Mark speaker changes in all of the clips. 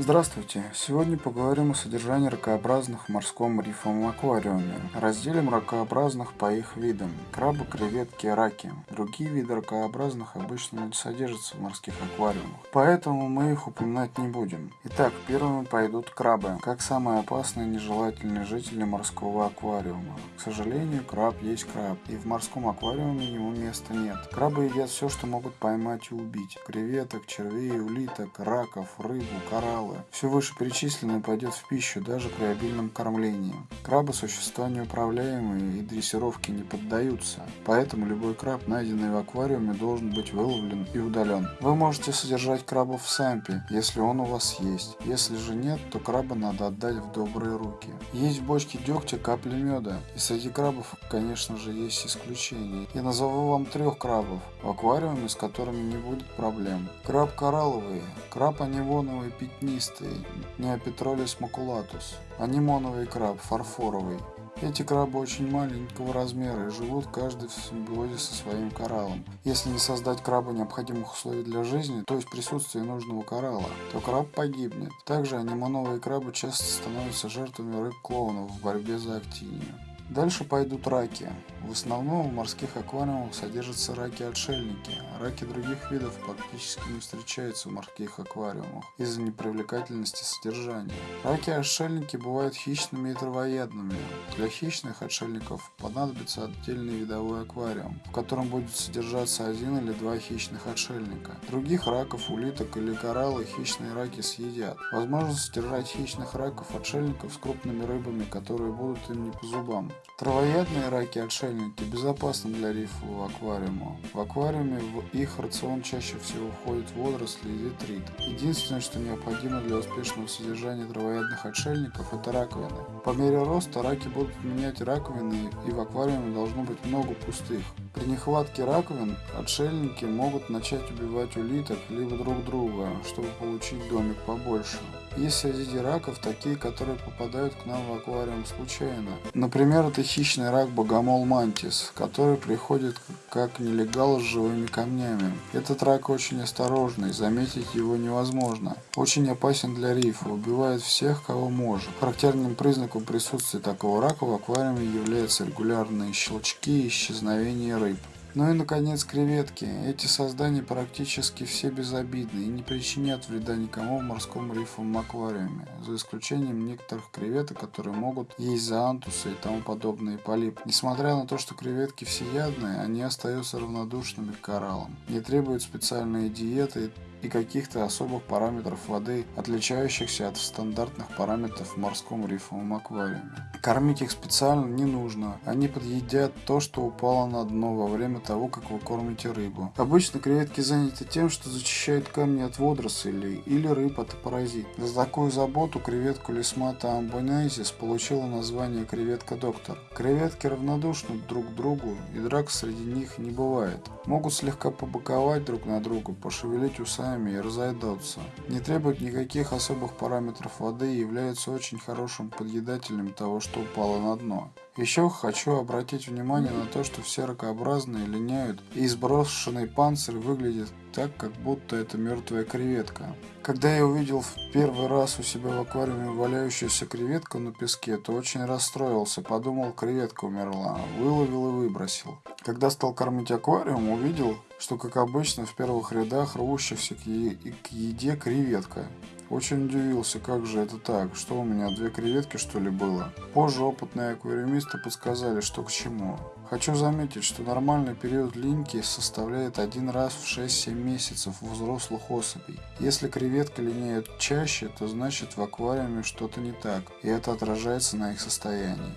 Speaker 1: Здравствуйте! Сегодня поговорим о содержании ракообразных в морском рифовом аквариуме. Разделим ракообразных по их видам. Крабы, креветки, раки. Другие виды ракообразных обычно не содержатся в морских аквариумах, поэтому мы их упоминать не будем. Итак, первыми пойдут крабы, как самые опасные и нежелательные жители морского аквариума. К сожалению, краб есть краб, и в морском аквариуме ему места нет. Крабы едят все, что могут поймать и убить. Креветок, червей, улиток, раков, рыбу, кораллы, крабы. Все вышеперечисленное пойдет в пищу даже при обильном кормлении. Крабы – существа неуправляемые и дрессировке не поддаются, поэтому любой краб, найденный в аквариуме, должен быть выловлен и удален. Вы можете содержать крабов в сампе, если он у вас есть. Если же нет, то краба надо отдать в добрые руки. Есть в бочке дегтя капли меда, и среди крабов, конечно же, есть исключения. Я назову вам трех крабов в аквариуме, с которыми не будет проблем. Краб коралловый, краб анивоновый пятни пятнистый, неопетролис макулатус, анимоновый краб, фарфоровый. Эти крабы очень маленького размера и живут каждый в симбиозе со своим кораллом. Если не создать крабу необходимых условий для жизни, то есть присутствие нужного коралла, то краб погибнет. Также анимоновые крабы часто становятся жертвами рыб-клоунов в борьбе за актинию. Дальше пойдут раки. В основном в морских аквариумах содержатся раки-отшельники. Раки других видов практически не встречаются в морских аквариумах из-за непривлекательности содержания. Раки-отшельники бывают хищными и травоядными. Для хищных отшельников понадобится отдельный видовой аквариум, в котором будет содержаться один или два хищных отшельника. Других раков, улиток или кораллы хищные раки съедят. Возможно содержать хищных раков-отшельников с крупными рыбами, которые будут им не по зубам. Травоядные раки-отшельники безопасны для рифового аквариума. В аквариуме в их рацион чаще всего входят водоросли и детрит. Единственное, что необходимо для успешного содержания травоядных отшельников, это раковины. По мере роста раки будут менять раковины и в аквариуме должно быть много пустых. При нехватке раковин отшельники могут начать убивать улиток либо друг друга, чтобы получить домик побольше. Есть среди раков такие, которые попадают к нам в аквариум случайно. Например, это хищный рак богомол мантис, который приходит как нелегал с живыми камнями. Этот рак очень осторожный, заметить его невозможно. Очень опасен для рифа, убивает всех, кого может. Характерным признаком присутствия такого рака в аквариуме являются регулярные щелчки и исчезновение рыб. Ну и, наконец, креветки. Эти создания практически все безобидны и не причинят вреда никому в морском рифовом аквариуме, за исключением некоторых креветок, которые могут есть зоантусы и тому подобные полипы. Несмотря на то, что креветки всеядные, они остаются равнодушными к кораллам, не требуют специальной диеты и каких-то особых параметров воды, отличающихся от стандартных параметров в морском рифовом аквариуме. Кормить их специально не нужно, они подъедят то, что упало на дно во время того, как вы кормите рыбу. Обычно креветки заняты тем, что зачищают камни от водорослей или рыб от паразитов. За такую заботу креветку лисмата амбонайзис получила название креветка-доктор. Креветки равнодушны друг к другу и драк среди них не бывает. Могут слегка побоковать друг на друга, пошевелить усами сами и разойдутся. Не требует никаких особых параметров воды и является очень хорошим подъедателем того, что упало на дно. Еще хочу обратить внимание на то, что все ракообразные линяют и сброшенный панцирь выглядит так, как будто это мертвая креветка. Когда я увидел в первый раз у себя в аквариуме валяющуюся креветку на песке, то очень расстроился, подумал, креветка умерла, выловил и выбросил. Когда стал кормить аквариум, увидел, что, как обычно, в первых рядах рвущихся к, е к еде креветка. Очень удивился, как же это так, что у меня две креветки что ли было. Позже опытные аквариумисты подсказали, что к чему. Хочу заметить, что нормальный период линьки составляет один раз в 6-7 месяцев у взрослых особей. Если креветки линяют чаще, то значит в аквариуме что-то не так, и это отражается на их состоянии.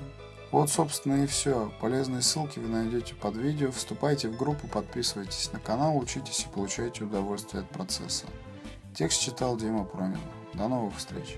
Speaker 1: Вот, собственно, и все. Полезные ссылки вы найдете под видео. Вступайте в группу, подписывайтесь на канал, учитесь и получайте удовольствие от процесса. Текст читал Дима Пронин. До новых встреч!